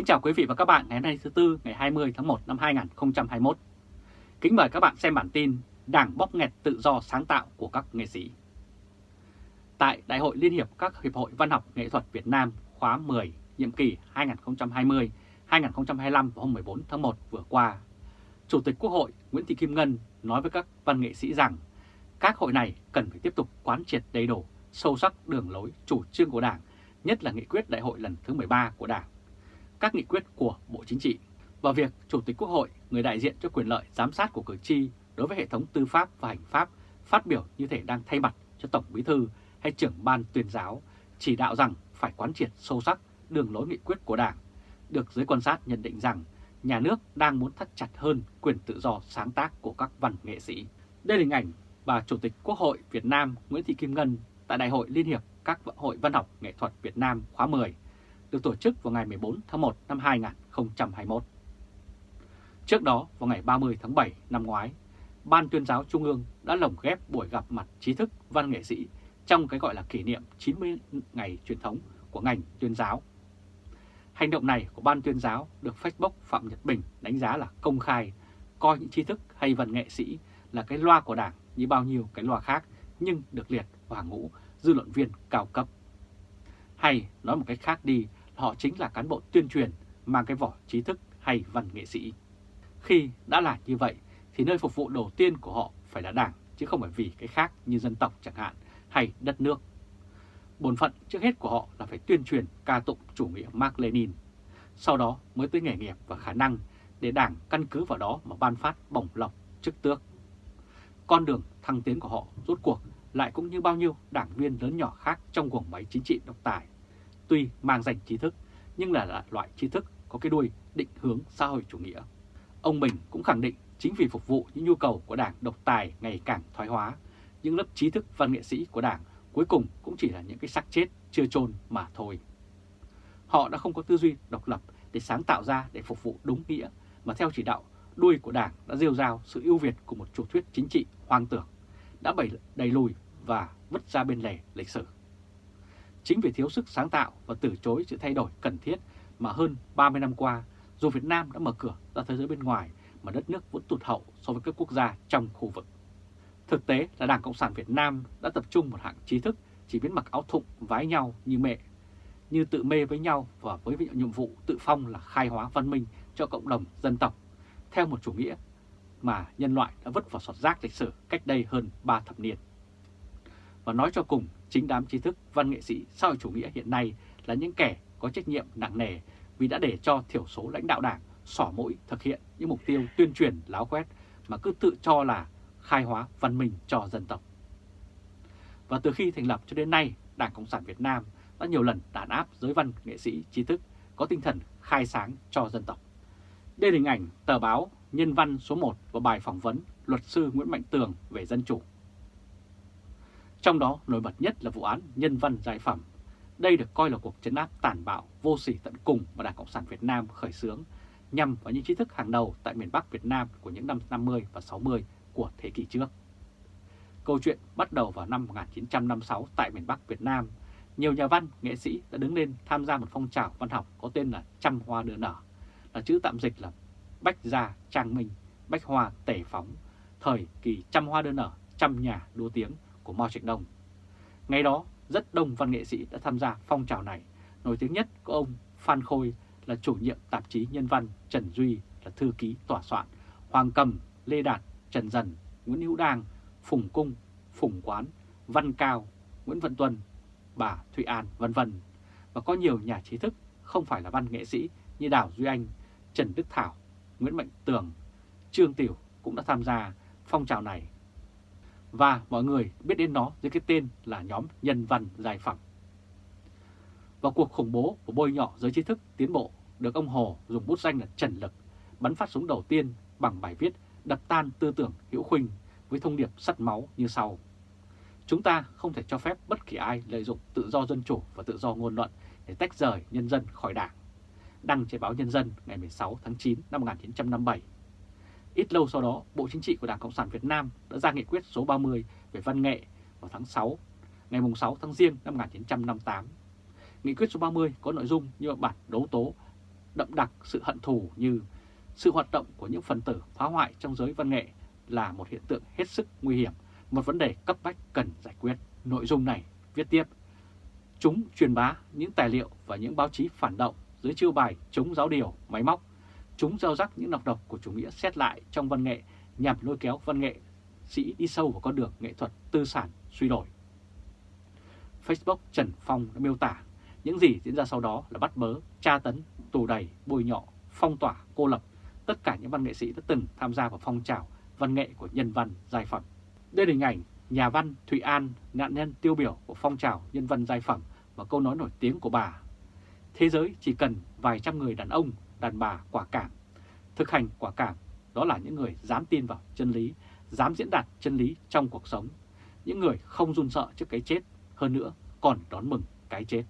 Kính chào quý vị và các bạn ngày hôm nay thứ Tư ngày 20 tháng 1 năm 2021. Kính mời các bạn xem bản tin Đảng bóp nghẹt tự do sáng tạo của các nghệ sĩ. Tại Đại hội Liên hiệp các Hiệp hội Văn học Nghệ thuật Việt Nam khóa 10 nhiệm kỳ 2020-2025 vào hôm 14 tháng 1 vừa qua, Chủ tịch Quốc hội Nguyễn Thị Kim Ngân nói với các văn nghệ sĩ rằng các hội này cần phải tiếp tục quán triệt đầy đủ, sâu sắc đường lối chủ trương của Đảng, nhất là nghị quyết đại hội lần thứ 13 của Đảng các nghị quyết của Bộ Chính trị và việc Chủ tịch Quốc hội, người đại diện cho quyền lợi giám sát của cử tri đối với hệ thống tư pháp và hành pháp phát biểu như thể đang thay mặt cho Tổng Bí thư hay trưởng ban tuyên giáo chỉ đạo rằng phải quán triệt sâu sắc đường lối nghị quyết của Đảng, được giới quan sát nhận định rằng nhà nước đang muốn thắt chặt hơn quyền tự do sáng tác của các văn nghệ sĩ. Đây là hình ảnh bà Chủ tịch Quốc hội Việt Nam Nguyễn Thị Kim Ngân tại Đại hội Liên hiệp các hội văn học nghệ thuật Việt Nam khóa 10 được tổ chức vào ngày 14 tháng 1 năm 2021. Trước đó, vào ngày 30 tháng 7 năm ngoái, Ban tuyên giáo Trung ương đã lồng ghép buổi gặp mặt trí thức văn nghệ sĩ trong cái gọi là kỷ niệm 90 ngày truyền thống của ngành tuyên giáo. Hành động này của Ban tuyên giáo được Facebook Phạm Nhật Bình đánh giá là công khai, coi những trí thức hay văn nghệ sĩ là cái loa của Đảng như bao nhiêu cái loa khác nhưng được liệt vào hàng ngũ dư luận viên cao cấp. Hay nói một cách khác đi họ chính là cán bộ tuyên truyền mang cái vỏ trí thức hay văn nghệ sĩ. Khi đã là như vậy thì nơi phục vụ đầu tiên của họ phải là đảng chứ không phải vì cái khác như dân tộc chẳng hạn hay đất nước. Bổn phận trước hết của họ là phải tuyên truyền ca tụng chủ nghĩa Mark Lenin, sau đó mới tới nghề nghiệp và khả năng để đảng căn cứ vào đó mà ban phát bổng lộc chức tước. Con đường thăng tiến của họ rốt cuộc lại cũng như bao nhiêu đảng viên lớn nhỏ khác trong quần máy chính trị độc tài tuy mang danh trí thức nhưng là loại trí thức có cái đuôi định hướng xã hội chủ nghĩa. Ông Bình cũng khẳng định chính vì phục vụ những nhu cầu của đảng độc tài ngày càng thoái hóa, những lớp trí thức văn nghệ sĩ của đảng cuối cùng cũng chỉ là những cái xác chết chưa chôn mà thôi. Họ đã không có tư duy độc lập để sáng tạo ra để phục vụ đúng nghĩa, mà theo chỉ đạo đuôi của đảng đã rêu rao sự ưu việt của một chủ thuyết chính trị hoang tưởng, đã bày đầy lùi và vứt ra bên lề lịch sử. Chính vì thiếu sức sáng tạo và từ chối sự thay đổi cần thiết mà hơn 30 năm qua, dù Việt Nam đã mở cửa ra thế giới bên ngoài mà đất nước vẫn tụt hậu so với các quốc gia trong khu vực. Thực tế là Đảng Cộng sản Việt Nam đã tập trung một hạng trí thức chỉ biết mặc áo thụng vái nhau như mẹ, như tự mê với nhau và với nhiệm vụ tự phong là khai hóa văn minh cho cộng đồng dân tộc, theo một chủ nghĩa mà nhân loại đã vứt vào sọt rác lịch sử cách đây hơn 3 thập niên. Và nói cho cùng, chính đám trí thức, văn nghệ sĩ xã hội chủ nghĩa hiện nay là những kẻ có trách nhiệm nặng nề vì đã để cho thiểu số lãnh đạo đảng sỏ mũi thực hiện những mục tiêu tuyên truyền láo quét mà cứ tự cho là khai hóa văn minh cho dân tộc. Và từ khi thành lập cho đến nay, Đảng Cộng sản Việt Nam đã nhiều lần đàn áp giới văn nghệ sĩ trí thức có tinh thần khai sáng cho dân tộc. Đây là hình ảnh tờ báo Nhân văn số 1 và bài phỏng vấn luật sư Nguyễn Mạnh Tường về dân chủ trong đó nổi bật nhất là vụ án nhân văn giải phẩm. Đây được coi là cuộc chấn áp tàn bạo, vô sỉ tận cùng mà Đảng Cộng sản Việt Nam khởi xướng nhằm vào những trí thức hàng đầu tại miền Bắc Việt Nam của những năm 50 và 60 của thế kỷ trước. Câu chuyện bắt đầu vào năm 1956 tại miền Bắc Việt Nam. Nhiều nhà văn, nghệ sĩ đã đứng lên tham gia một phong trào văn học có tên là Trăm Hoa Đưa Nở, là chữ tạm dịch là Bách Gia Trang Minh, Bách Hoa Tể Phóng, thời kỳ Trăm Hoa Đưa Nở, Trăm Nhà Đua Tiếng của Mao Trạch Đông. Ngày đó, rất đông văn nghệ sĩ đã tham gia phong trào này. Nổi tiếng nhất có ông Phan Khôi là chủ nhiệm tạp chí Nhân văn, Trần Duy là thư ký tòa soạn, Hoàng Cầm, Lê Đạt, Trần Dần, Nguyễn Hữu Đang, Phùng Cung, Phùng Quán, Văn Cao, Nguyễn Văn Tuân, bà Thụy An, vân vân Và có nhiều nhà trí thức không phải là văn nghệ sĩ như Đào Duy Anh, Trần Đức Thảo, Nguyễn Mạnh Tường, Trương Tiểu cũng đã tham gia phong trào này và mọi người biết đến nó dưới cái tên là nhóm nhân văn giải phẳng. Và cuộc khủng bố của bôi nhọ giới trí thức tiến bộ được ông Hồ dùng bút danh là Trần Lực, bắn phát súng đầu tiên bằng bài viết đập tan tư tưởng hữu khuynh với thông điệp sắt máu như sau. Chúng ta không thể cho phép bất kỳ ai lợi dụng tự do dân chủ và tự do ngôn luận để tách rời nhân dân khỏi đảng. Đăng trên báo Nhân dân ngày 16 tháng 9 năm 1957 Ít lâu sau đó, Bộ Chính trị của Đảng Cộng sản Việt Nam đã ra nghị quyết số 30 về văn nghệ vào tháng 6, ngày 6 tháng Giêng năm 1958. Nghị quyết số 30 có nội dung như bản đấu tố đậm đặc sự hận thù như sự hoạt động của những phần tử phá hoại trong giới văn nghệ là một hiện tượng hết sức nguy hiểm, một vấn đề cấp bách cần giải quyết. Nội dung này viết tiếp, chúng truyền bá những tài liệu và những báo chí phản động dưới chiêu bài chống giáo điều, máy móc. Chúng gieo rắc những nọc độc của chủ nghĩa xét lại trong văn nghệ nhằm lôi kéo văn nghệ sĩ đi sâu vào con đường nghệ thuật tư sản suy đổi. Facebook Trần Phong đã miêu tả những gì diễn ra sau đó là bắt bớ, tra tấn, tù đầy, bôi nhọ, phong tỏa, cô lập tất cả những văn nghệ sĩ đã từng tham gia vào phong trào văn nghệ của nhân văn giai phẩm. Đây là hình ảnh nhà văn Thụy An, nạn nhân tiêu biểu của phong trào nhân văn giai phẩm và câu nói nổi tiếng của bà. Thế giới chỉ cần vài trăm người đàn ông, đàn bà quả cảm. Thực hành quả cảm đó là những người dám tin vào chân lý, dám diễn đạt chân lý trong cuộc sống. Những người không run sợ trước cái chết, hơn nữa còn đón mừng cái chết.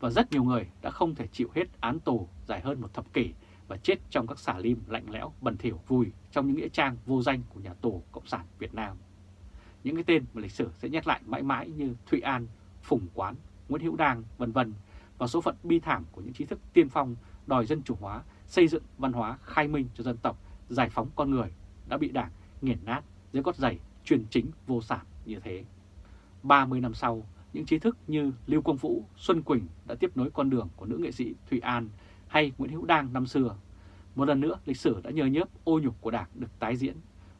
Và rất nhiều người đã không thể chịu hết án tù dài hơn một thập kỷ và chết trong các xả lim lạnh lẽo, bẩn thỉu, vùi trong những nghĩa trang vô danh của nhà tù Cộng sản Việt Nam. Những cái tên mà lịch sử sẽ nhắc lại mãi mãi như Thụy An, Phùng Quán, Nguyễn Hữu Đàng, vân vân và số phận bi thảm của những trí thức tiên phong đòi dân chủ hóa, xây dựng văn hóa khai minh cho dân tộc, giải phóng con người đã bị đảng nghiền nát dưới gót giày truyền chính vô sản như thế. 30 năm sau, những trí thức như Lưu Quang Vũ, Xuân Quỳnh đã tiếp nối con đường của nữ nghệ sĩ Thụy An hay Nguyễn Hữu Đăng năm xưa. Một lần nữa, lịch sử đã nhờ nhớp ô nhục của Đảng được tái diễn.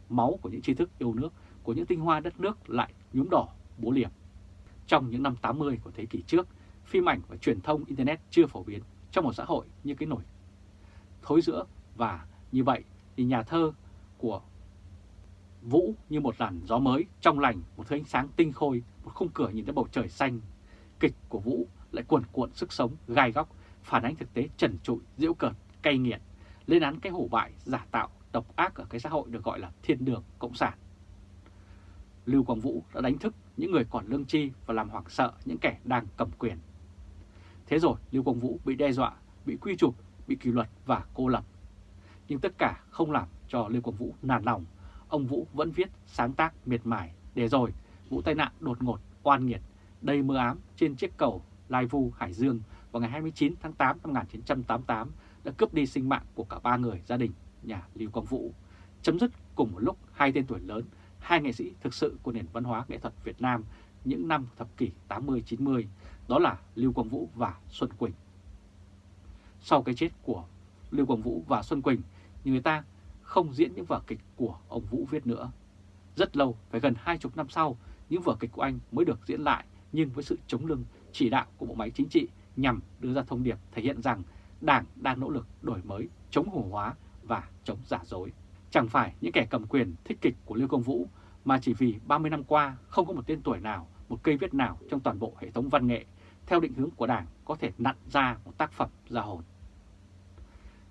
Máu của những trí thức yêu nước, của những tinh hoa đất nước lại nhuốm đỏ bố liềm. Trong những năm 80 của thế kỷ trước, phim ảnh và truyền thông Internet chưa phổ biến trong một xã hội như cái nổi thối giữa và như vậy thì nhà thơ của Vũ như một làn gió mới, trong lành, một thứ ánh sáng tinh khôi, một khung cửa nhìn thấy bầu trời xanh. Kịch của Vũ lại cuồn cuộn sức sống, gai góc, phản ánh thực tế trần trụi, diễu cợt, cay nghiệt, lên án cái hủ bại, giả tạo, độc ác ở cái xã hội được gọi là thiên đường cộng sản. Lưu Quang Vũ đã đánh thức những người còn lương tri và làm hoảng sợ những kẻ đang cầm quyền. Thế rồi Lưu Quang Vũ bị đe dọa, bị quy chụp, bị kỷ luật và cô lập. Nhưng tất cả không làm cho Lưu Quang Vũ nản lòng, ông Vũ vẫn viết sáng tác miệt mài. Để rồi vụ tai nạn đột ngột, oan nghiệt, đầy mưa ám trên chiếc cầu Lai Vu, Hải Dương vào ngày 29 tháng 8 năm 1988 đã cướp đi sinh mạng của cả ba người gia đình nhà Lưu Quang Vũ, chấm dứt cùng một lúc hai tên tuổi lớn, hai nghệ sĩ thực sự của nền văn hóa nghệ thuật Việt Nam những năm thập kỷ 80-90, đó là Lưu Quang Vũ và Xuân Quỳnh. Sau cái chết của Lưu Quang Vũ và Xuân Quỳnh, người ta không diễn những vở kịch của ông Vũ viết nữa. Rất lâu, phải gần hai chục năm sau, những vở kịch của anh mới được diễn lại nhưng với sự chống lưng chỉ đạo của bộ máy chính trị nhằm đưa ra thông điệp thể hiện rằng Đảng đang nỗ lực đổi mới, chống hồ hóa và chống giả dối. Chẳng phải những kẻ cầm quyền thích kịch của Lưu Công Vũ mà chỉ vì 30 năm qua không có một tên tuổi nào, một cây viết nào trong toàn bộ hệ thống văn nghệ theo định hướng của Đảng có thể nặn ra một tác phẩm ra hồn.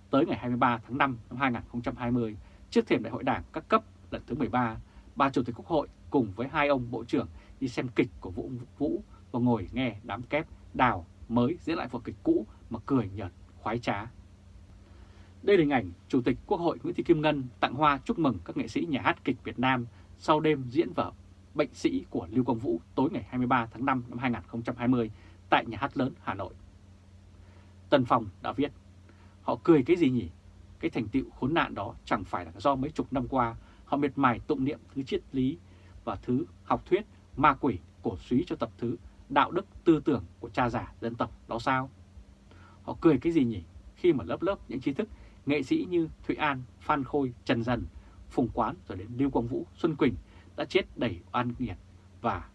Tới ngày 23 tháng 5 năm 2020, trước thềm đại hội Đảng các cấp lần thứ 13, bà Chủ tịch Quốc hội cùng với hai ông Bộ trưởng đi xem kịch của Vũ Vũ và ngồi nghe đám kép đào mới diễn lại vở kịch cũ mà cười nhợt, khoái trá. Đây là hình ảnh Chủ tịch Quốc hội Nguyễn Thị Kim Ngân tặng hoa chúc mừng các nghệ sĩ nhà hát kịch Việt Nam sau đêm diễn vở Bệnh sĩ của Lưu Quang Vũ tối ngày 23 tháng 5 năm 2020 tại nhà hát lớn Hà Nội. Tân Phong đã viết, họ cười cái gì nhỉ? Cái thành tựu khốn nạn đó chẳng phải là do mấy chục năm qua họ miệt mài tụng niệm thứ triết lý và thứ học thuyết ma quỷ cổ suý cho tập thứ đạo đức tư tưởng của cha già dân tộc đó sao? Họ cười cái gì nhỉ? Khi mà lớp lớp những trí thức nghệ sĩ như Thụy An, Phan Khôi, Trần Dần, Phùng Quán rồi đến Lưu Quang Vũ, Xuân Quỳnh đã chết đầy oan nghiệt và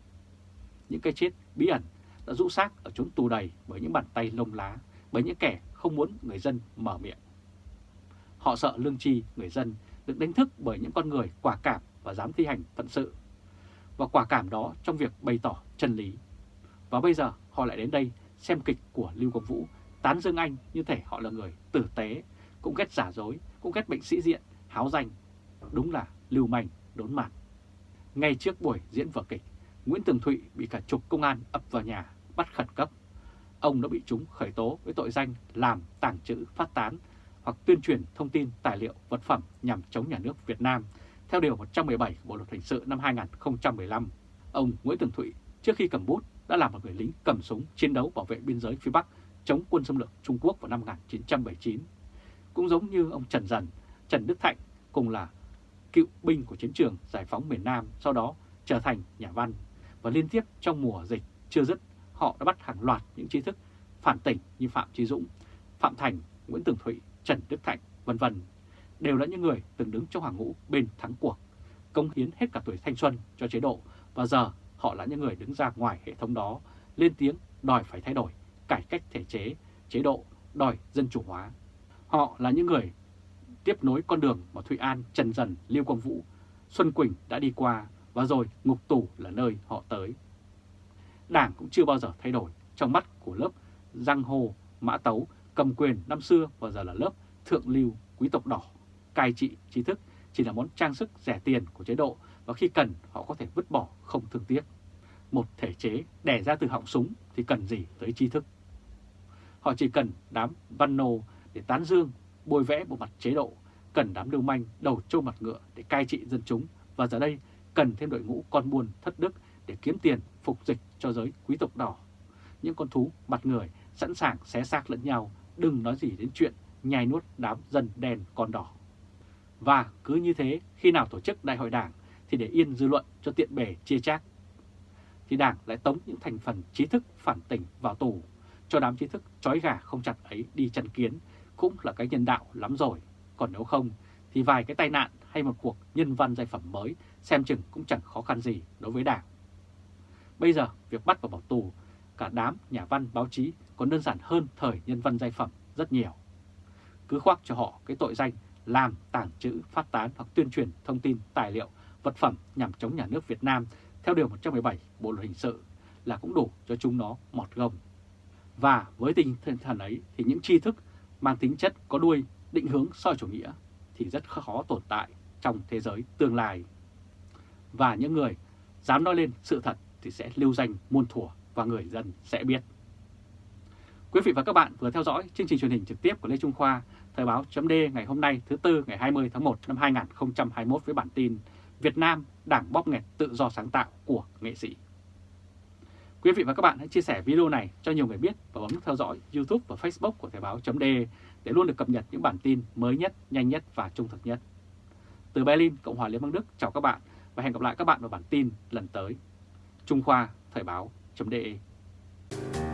những cái chết bí ẩn đã rũ xác ở chốn tù đầy bởi những bàn tay lông lá, bởi những kẻ không muốn người dân mở miệng. Họ sợ lương tri người dân được đánh thức bởi những con người quả cảm và dám thi hành phận sự. Và quả cảm đó trong việc bày tỏ chân lý. Và bây giờ họ lại đến đây xem kịch của Lưu Quang Vũ tán dương anh như thể họ là người tử tế, cũng ghét giả dối, cũng ghét bệnh sĩ diện, háo danh. Đúng là lưu manh, đốn mặt. Ngay trước buổi diễn vở kịch, Nguyễn Tường Thụy bị cả chục công an ập vào nhà, bắt khẩn cấp. Ông đã bị chúng khởi tố với tội danh làm, tàng trữ, phát tán hoặc tuyên truyền thông tin, tài liệu, vật phẩm nhằm chống nhà nước Việt Nam theo Điều 117 của Bộ Luật Hình sự năm 2015. Ông Nguyễn Tường Thụy trước khi cầm bút đã là một người lính cầm súng chiến đấu bảo vệ biên giới phía Bắc chống quân xâm lược Trung Quốc vào năm 1979. Cũng giống như ông Trần Dần, Trần Đức Thạnh cùng là cựu binh của chiến trường giải phóng miền Nam, sau đó trở thành nhà văn. Và liên tiếp trong mùa dịch chưa dứt, họ đã bắt hàng loạt những trí thức phản tỉnh như Phạm Trí Dũng, Phạm Thành, Nguyễn Tường Thụy, Trần Đức Thạnh, vân vân đều là những người từng đứng trong hàng ngũ bên thắng cuộc, công hiến hết cả tuổi thanh xuân cho chế độ và giờ họ là những người đứng ra ngoài hệ thống đó, lên tiếng đòi phải thay đổi, cải cách thể chế, chế độ, đòi dân chủ hóa. Họ là những người tiếp nối con đường mà Thụy An, Trần Dần, Liêu Quang Vũ, Xuân Quỳnh đã đi qua và rồi ngục tù là nơi họ tới. Đảng cũng chưa bao giờ thay đổi trong mắt của lớp Giang Hồ, Mã Tấu, cầm quyền năm xưa và giờ là lớp Thượng Lưu, Quý tộc đỏ, cai trị trí thức chỉ là món trang sức rẻ tiền của chế độ và khi cần họ có thể vứt bỏ không thương tiếc. Một thể chế đẻ ra từ họng súng thì cần gì tới tri thức. Họ chỉ cần đám văn nô để tán dương, bôi vẽ bộ mặt chế độ, cần đám lưu manh đầu trâu mặt ngựa để cai trị dân chúng và giờ đây cần thêm đội ngũ con buôn thất đức để kiếm tiền phục dịch cho giới quý tộc đỏ. Những con thú mặt người sẵn sàng xé xác lẫn nhau, đừng nói gì đến chuyện nhai nuốt đám dân đen con đỏ. Và cứ như thế, khi nào tổ chức đại hội đảng thì để yên dư luận cho tiện bề chia chác. Thì đảng lại tống những thành phần trí thức phản tỉnh vào tù, cho đám trí thức trói gà không chặt ấy đi chăn kiến cũng là cái nhân đạo lắm rồi. Còn nếu không thì vài cái tai nạn hay một cuộc nhân văn giai phẩm mới xem chừng cũng chẳng khó khăn gì đối với đảng. Bây giờ việc bắt và bỏ tù cả đám nhà văn báo chí còn đơn giản hơn thời nhân văn giai phẩm rất nhiều. Cứ khoác cho họ cái tội danh làm, tàng trữ, phát tán hoặc tuyên truyền thông tin, tài liệu, vật phẩm nhằm chống nhà nước Việt Nam theo Điều 117 Bộ Luật Hình sự là cũng đủ cho chúng nó mọt gông. Và với tinh thần ấy thì những tri thức mang tính chất có đuôi, định hướng soi chủ nghĩa, thì rất khó tồn tại trong thế giới tương lai. Và những người dám nói lên sự thật thì sẽ lưu danh muôn thuở và người dân sẽ biết. Quý vị và các bạn vừa theo dõi chương trình truyền hình trực tiếp của Lê Trung Khoa, Thời báo chấm ngày hôm nay, thứ Tư ngày 20 tháng 1 năm 2021 với bản tin Việt Nam đảng bóp nghẹt tự do sáng tạo của nghệ sĩ. Quý vị và các bạn hãy chia sẻ video này cho nhiều người biết và bấm theo dõi YouTube và Facebook của Thời Báo .de để luôn được cập nhật những bản tin mới nhất, nhanh nhất và trung thực nhất. Từ Berlin, Cộng hòa Liên bang Đức chào các bạn và hẹn gặp lại các bạn vào bản tin lần tới. Trung Khoa Thời Báo .de.